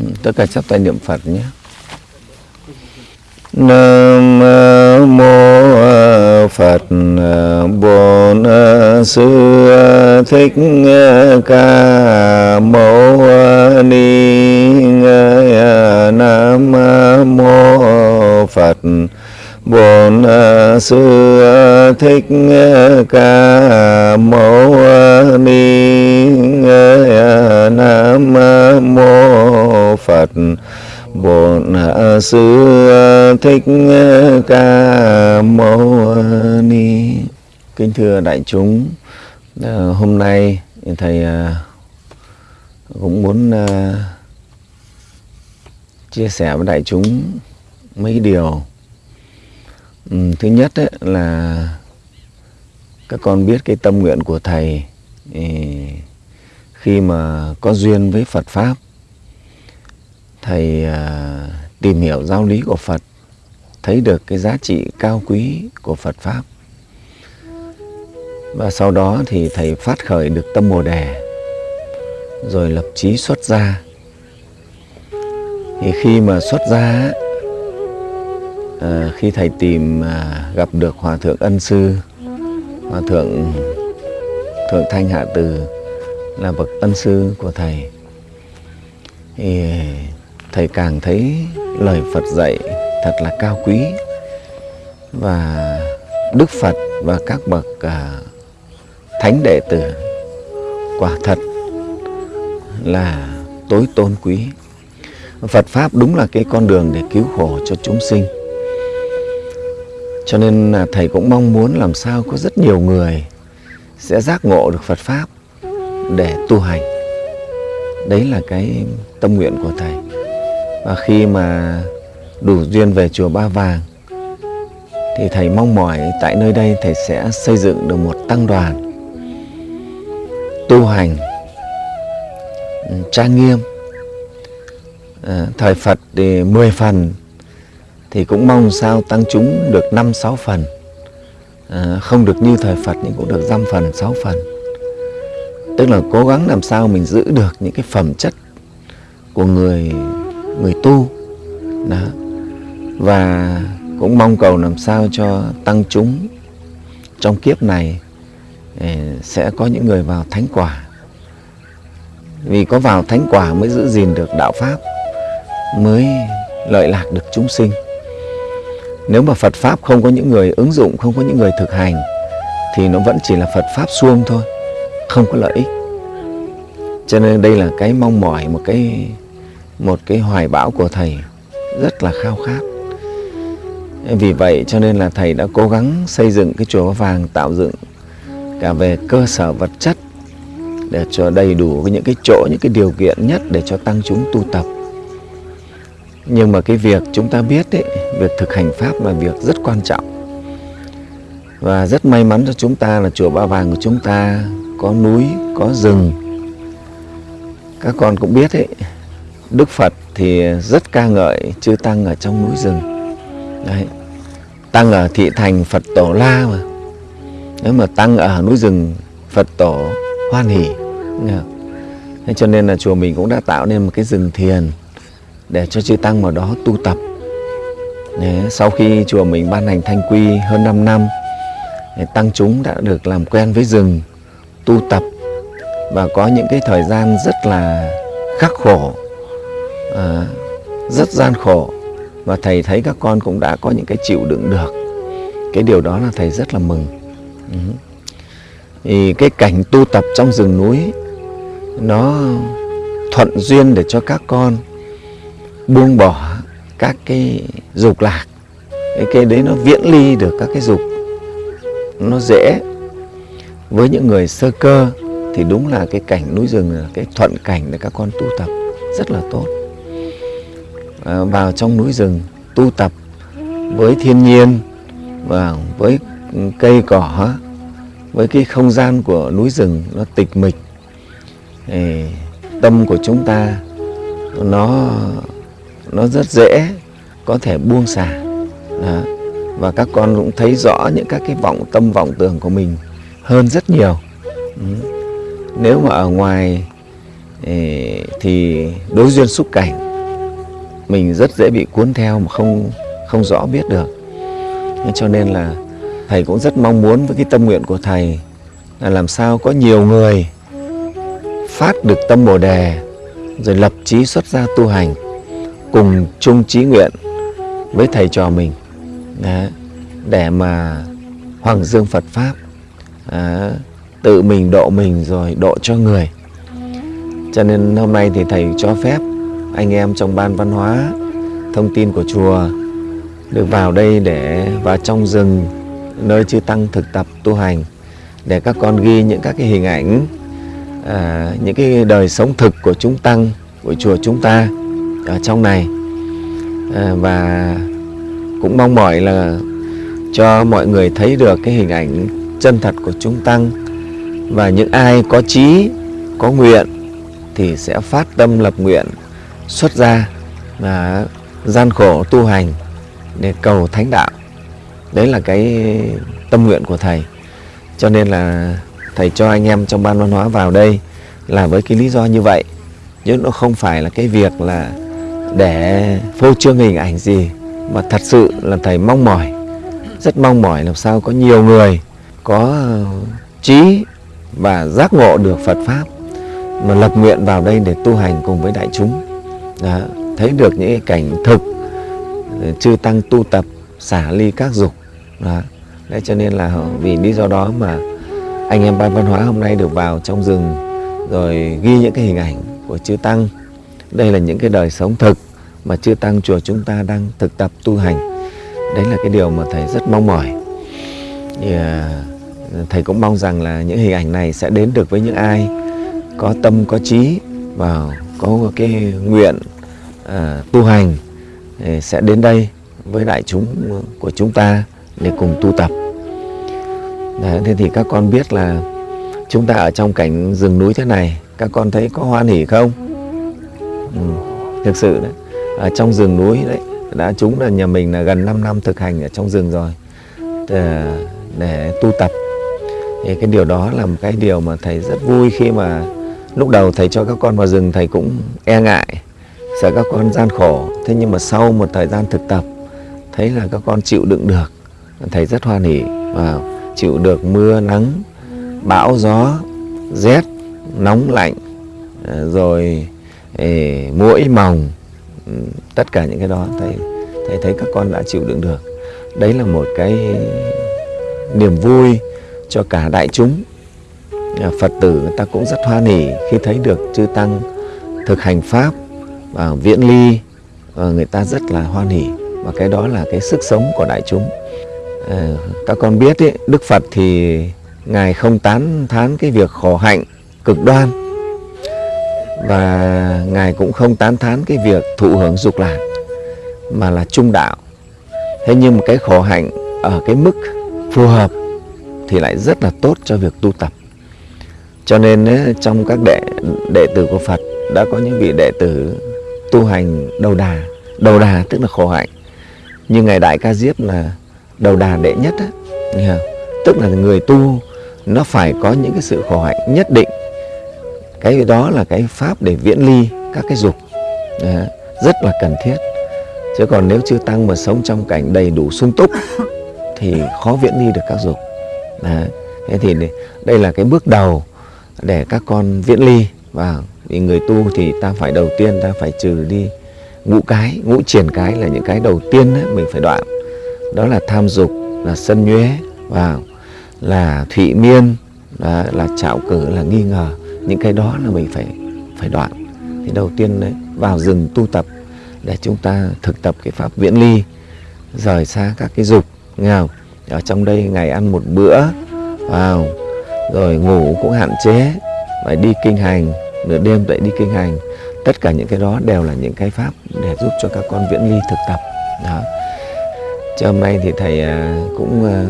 Ừ, tất cả chắp tay niệm Phật nhé. Nam mô Phật, Bổn Sư Thích Ca Mâu Ni Nam mô Phật Bổn à, Sư à, Thích à, Ca, Mâu Ni Nam mô, Phật. Bổn Sư Thích Ca, Mâu Ni. Kính thưa đại chúng Hôm nay Thầy cũng muốn chia sẻ với đại chúng mấy điều Ừ, thứ nhất ấy, là các con biết cái tâm nguyện của thầy ừ, khi mà có duyên với Phật pháp thầy à, tìm hiểu giáo lý của Phật thấy được cái giá trị cao quý của Phật pháp. Và sau đó thì thầy phát khởi được tâm bồ đề rồi lập chí xuất gia. Thì khi mà xuất gia à, khi thầy tìm à, gặp được hòa thượng ân sư hòa thượng thượng thanh hạ từ là bậc ân sư của thầy thì thầy càng thấy lời Phật dạy thật là cao quý và Đức Phật và các bậc à, thánh đệ tử quả thật là tối tôn quý. Phật Pháp đúng là cái con đường để cứu khổ cho chúng sinh cho nên là thầy cũng mong muốn làm sao có rất nhiều người sẽ giác ngộ được Phật Pháp để tu hành. Đấy là cái tâm nguyện của thầy. Và khi mà đủ duyên về chùa Ba Vàng thì thầy mong mỏi tại nơi đây thầy sẽ xây dựng được một tăng đoàn tu hành ừ, trang nghiêm. À, thời Phật thì 10 phần thì cũng mong sao tăng chúng được 5-6 phần. À, không được như thời Phật nhưng cũng được 5 phần 6 phần. Tức là cố gắng làm sao mình giữ được những cái phẩm chất của người người tu. Đó. Và cũng mong cầu làm sao cho tăng chúng trong kiếp này à, sẽ có những người vào thánh quả. Vì có vào thánh quả mới giữ gìn được đạo pháp mới lợi lạc được chúng sinh nếu mà Phật Pháp không có những người ứng dụng, không có những người thực hành Thì nó vẫn chỉ là Phật Pháp suông thôi Không có lợi ích. Cho nên đây là cái mong mỏi, một cái một cái hoài bão của Thầy Rất là khao khát. Vì vậy cho nên là Thầy đã cố gắng xây dựng cái chùa vàng Tạo dựng cả về cơ sở vật chất Để cho đầy đủ những cái chỗ, những cái điều kiện nhất Để cho tăng chúng tu tập nhưng mà cái việc chúng ta biết ấy, việc thực hành Pháp là việc rất quan trọng. Và rất may mắn cho chúng ta là chùa Ba Vàng của chúng ta có núi, có rừng. Các con cũng biết ấy, Đức Phật thì rất ca ngợi chư Tăng ở trong núi rừng. Đấy. Tăng ở thị thành Phật Tổ La mà. Nếu mà Tăng ở núi rừng Phật Tổ hoan hỷ. Thế cho nên là chùa mình cũng đã tạo nên một cái rừng thiền để cho chư Tăng vào đó tu tập. Đấy, sau khi chùa mình ban hành thanh quy hơn 5 năm, Tăng chúng đã được làm quen với rừng, tu tập và có những cái thời gian rất là khắc khổ, à, rất gian khổ và thầy thấy các con cũng đã có những cái chịu đựng được. Cái điều đó là thầy rất là mừng. Ừ. Thì cái cảnh tu tập trong rừng núi nó thuận duyên để cho các con buông bỏ các cái dục lạc. Cái cái đấy nó viễn ly được các cái dục. Nó dễ. Với những người sơ cơ thì đúng là cái cảnh núi rừng là cái thuận cảnh để các con tu tập rất là tốt. À, vào trong núi rừng tu tập với thiên nhiên và với cây cỏ với cái không gian của núi rừng nó tịch mịch thì tâm của chúng ta nó nó rất dễ có thể buông xả đó. và các con cũng thấy rõ những các cái vọng, tâm vọng tưởng của mình hơn rất nhiều ừ. nếu mà ở ngoài thì đối duyên xúc cảnh, mình rất dễ bị cuốn theo mà không không rõ biết được cho nên là thầy cũng rất mong muốn với cái tâm nguyện của thầy là làm sao có nhiều người phát được tâm bồ đề, rồi lập chí xuất gia tu hành cùng chung trí nguyện với thầy trò mình. Đấy, để mà hoàng dương Phật pháp à, tự mình độ mình rồi độ cho người. Cho nên hôm nay thì thầy cho phép anh em trong ban văn hóa thông tin của chùa được vào đây để vào trong rừng nơi chư tăng thực tập tu hành để các con ghi những các cái hình ảnh à, những cái đời sống thực của chúng tăng của chùa chúng ta ở trong này. À, và cũng mong mỏi là cho mọi người thấy được cái hình ảnh chân thật của chúng tăng. Và những ai có trí có nguyện thì sẽ phát tâm lập nguyện xuất gia và gian khổ tu hành để cầu thánh đạo. Đấy là cái tâm nguyện của thầy. Cho nên là thầy cho anh em trong ban văn hóa vào đây là với cái lý do như vậy. Chứ nó không phải là cái việc là để phô trương hình ảnh gì mà thật sự là thầy mong mỏi. Rất mong mỏi làm sao có nhiều người có ờ, trí và giác ngộ được Phật pháp mà lập nguyện vào đây để tu hành cùng với đại chúng. Đó, thấy được những cảnh thực ờ, chư tăng tu tập xả ly các dục. Đó. Đấy cho nên là vì lý do đó mà anh em ban văn hóa hôm nay được vào trong rừng rồi ghi những cái hình ảnh của chư tăng. Đây là những cái đời sống thực mà chư tăng chùa chúng ta đang thực tập tu hành đấy là cái điều mà thầy rất mong mỏi thì à, thầy cũng mong rằng là những hình ảnh này sẽ đến được với những ai có tâm có trí và có cái nguyện à, tu hành sẽ đến đây với đại chúng của chúng ta để cùng tu tập. Đấy, thế thì các con biết là chúng ta ở trong cảnh rừng núi thế này, các con thấy có hoan hỉ không? Ừ, thực sự đấy, ở trong rừng núi đấy, đã chúng là nhà mình là gần 5 năm thực hành ở trong rừng rồi để, để tu tập. Thì cái điều đó là một cái điều mà thầy rất vui khi mà lúc đầu thầy cho các con vào rừng thầy cũng e ngại sợ các con gian khổ thế nhưng mà sau một thời gian thực tập thấy là các con chịu đựng được thầy rất hoan hỉ và chịu được mưa nắng bão gió rét nóng lạnh ờ, rồi ê, mũi mỏng tất cả những cái đó thầy thầy thấy các con đã chịu đựng được. Đấy là một cái niềm vui cho cả đại chúng. À, Phật tử người ta cũng rất hoan hỉ khi thấy được chư tăng thực hành pháp và viễn ly và người ta rất là hoan hỉ và cái đó là cái sức sống của đại chúng. À, các con biết ý, Đức Phật thì ngài không tán thán cái việc khổ hạnh cực đoan và ngài cũng không tán thán cái việc thụ hưởng dục lạc, mà là trung đạo. Thế nhưng mà cái khổ hạnh ở cái mức phù hợp thì lại rất là tốt cho việc tu tập. Cho nên trong các đệ đệ tử của Phật đã có những vị đệ tử tu hành đầu đà đầu đà tức là khổ hạnh. Như ngài đại ca diếp là đầu đà đệ nhất á tức là người tu, nó phải có những cái sự khổ hạnh nhất định cái đó là cái pháp để viễn ly các cái dục. Rất là cần thiết. Chứ còn nếu chưa tăng mà sống trong cảnh đầy đủ sung túc thì khó viễn ly được các dục. À, thế thì đây là cái bước đầu để các con viễn ly. Và vì người tu thì ta phải đầu tiên ta phải trừ đi ngũ cái ngũ triển cái là những cái đầu tiên ấy, mình phải đoạn. Đó là tham dục là sân nhuế và là thụy miên đó, là trạo cử là nghi ngờ những cái đó là mình phải phải đoạn. Thì đầu tiên đấy, vào rừng tu tập để chúng ta thực tập cái pháp viễn ly, rời xa các cái dục, nghèo. Ở trong đây ngày ăn một bữa, vào, rồi ngủ cũng hạn chế, phải đi kinh hành. Nửa đêm dậy đi kinh hành. Tất cả những cái đó đều là những cái pháp để giúp cho các con viễn ly thực tập. Đó. Cho hôm nay thì thầy à, cũng à,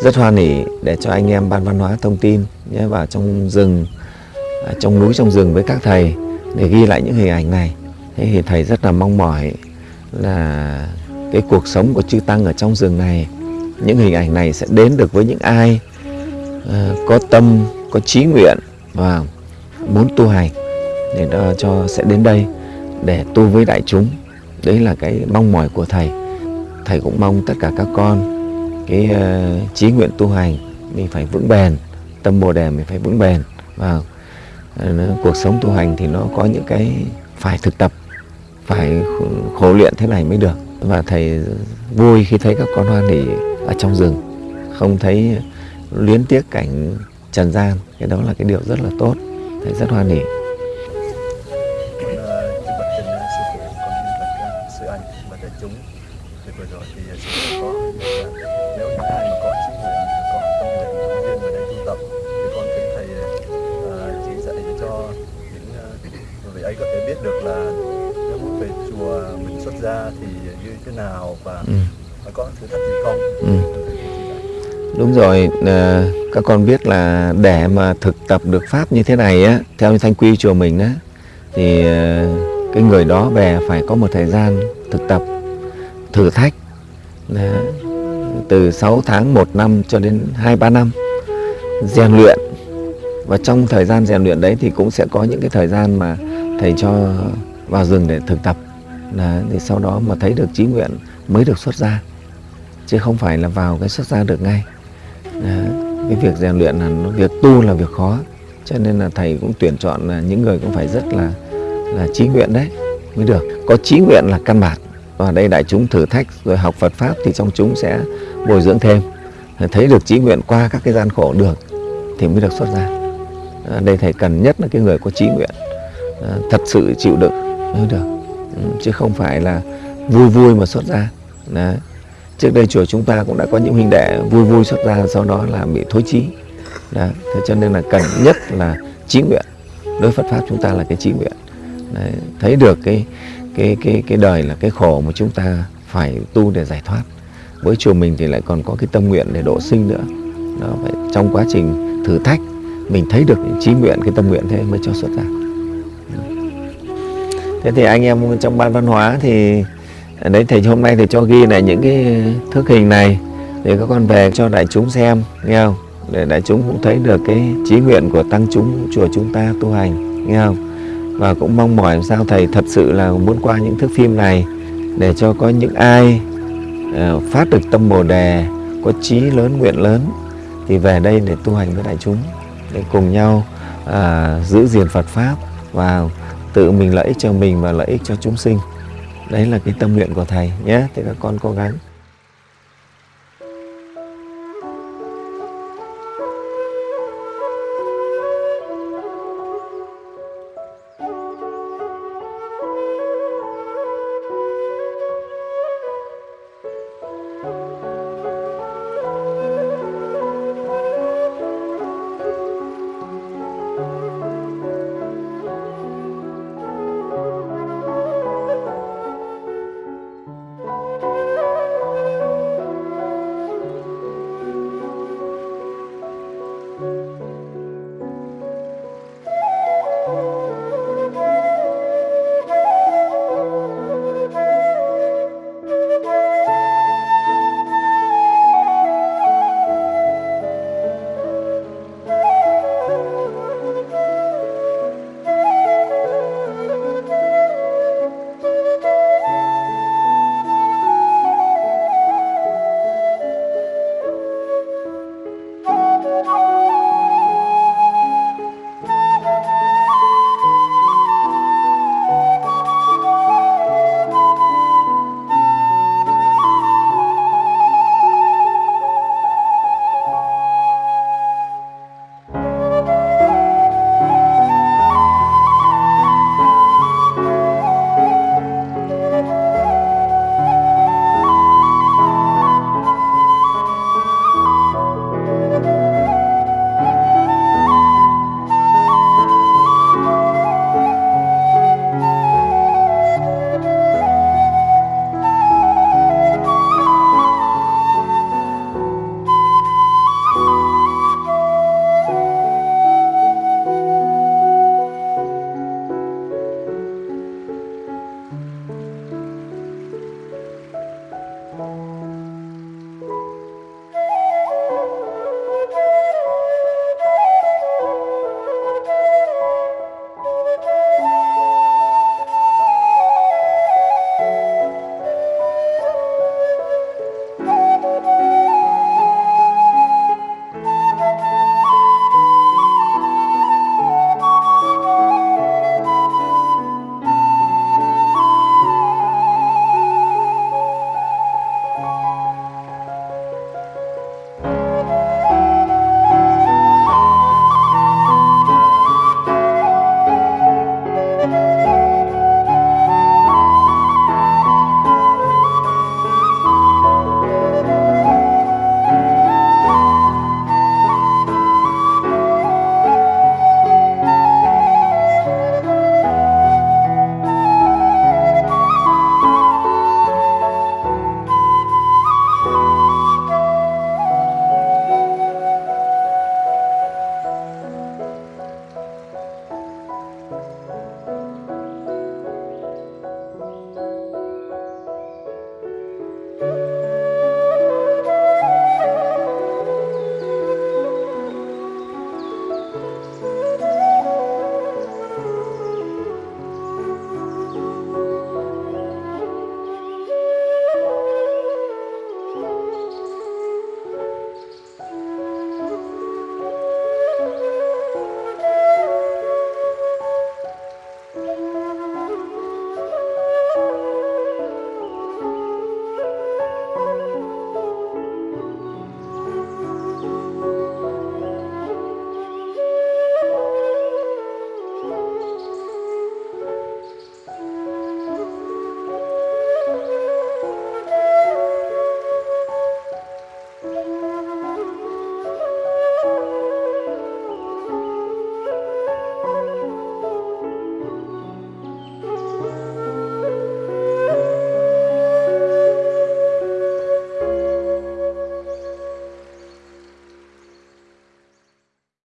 rất hoan hỉ để cho anh em ban văn hóa thông tin nhé, vào trong rừng trong núi trong rừng với các thầy để ghi lại những hình ảnh này. Thế thì thầy rất là mong mỏi là cái cuộc sống của chư tăng ở trong rừng này những hình ảnh này sẽ đến được với những ai uh, có tâm có trí nguyện và muốn tu hành để đó cho sẽ đến đây để tu với đại chúng. Đấy là cái mong mỏi của thầy. Thầy cũng mong tất cả các con cái uh, nguyện tu hành mình phải vững bền tâm bồ đề mình phải vững bền. Và cuộc sống tu hành thì nó có những cái phải thực tập, phải khổ luyện thế này mới được. Và thầy vui khi thấy các con hoan hỉ ở trong rừng, không thấy luyến tiếc cảnh trần gian. Cái đó là cái điều rất là tốt. Thầy rất hoan hỉ rồi, à, các con biết là để mà thực tập được pháp như thế này á, theo như thanh quy chùa mình á, thì à, cái người đó về phải có một thời gian thực tập, thử thách, đó, từ 6 tháng, 1 năm cho đến 2-3 năm, rèn luyện. Và trong thời gian rèn luyện đấy thì cũng sẽ có những cái thời gian mà thầy cho vào rừng để thực tập Đấy, thì sau đó mà thấy được trí nguyện mới được xuất ra chứ không phải là vào cái xuất ra được ngay Đấy, cái việc rèn luyện là nó việc tu là việc khó. Cho nên là thầy cũng tuyển chọn là những người cũng phải rất là là trí nguyện đấy mới được. Có trí nguyện là căn bản. Và đây đại chúng thử thách rồi học Phật pháp thì trong chúng sẽ bồi dưỡng thêm. Thấy được trí nguyện qua các cái gian khổ được thì mới được xuất ra. À, đây thầy cần nhất là cái người có trí nguyện. À, thật sự chịu đựng mới được. Ừ, chứ không phải là vui vui mà xuất ra. Đấy trước đây chùa chúng ta cũng đã có những huynh đệ vui vui xuất ra sau đó là bị thối chí Đấy. thế cho nên là cần nhất là trí nguyện đối Phật pháp chúng ta là cái trí nguyện Đấy. thấy được cái cái cái cái đời là cái khổ mà chúng ta phải tu để giải thoát với chùa mình thì lại còn có cái tâm nguyện để độ sinh nữa đó phải trong quá trình thử thách, mình thấy được trí nguyện, cái tâm nguyện thế mới cho xuất ra thế thì anh em trong ban văn hóa thì đấy thầy hôm nay thầy cho ghi lại những cái thước hình này để các con về cho đại chúng xem nghe không? Để đại chúng cũng thấy được cái trí nguyện của tăng chúng chùa chúng ta tu hành nghe không? Và cũng mong mỏi làm sao thầy thật sự là muốn qua những thước phim này để cho có những ai uh, phát được tâm bồ đề có trí lớn nguyện lớn thì về đây để tu hành với đại chúng để cùng nhau uh, giữ gìn Phật pháp và tự mình lợi ích cho mình và lợi ích cho chúng sinh đấy là cái tâm nguyện của thầy nhé. Thế các con cố gắng.